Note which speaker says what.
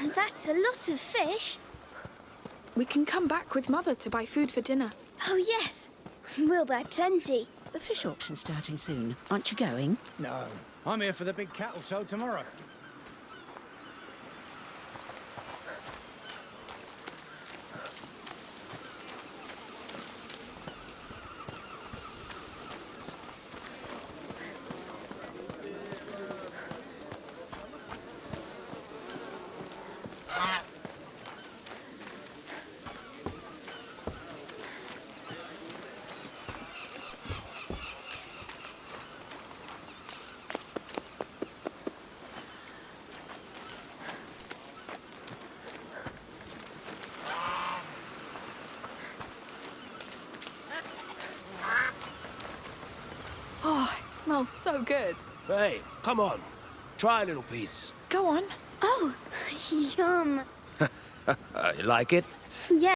Speaker 1: That's a lot of fish.
Speaker 2: We can come back with Mother to buy food for dinner.
Speaker 1: Oh, yes. We'll buy plenty.
Speaker 3: The fish auction's starting soon. Aren't you going?
Speaker 4: No, I'm here for the big cattle show tomorrow.
Speaker 2: Oh, smells so good.
Speaker 5: Hey, come on. Try a little piece.
Speaker 2: Go on.
Speaker 1: Oh, yum.
Speaker 5: You like it?
Speaker 1: Yeah.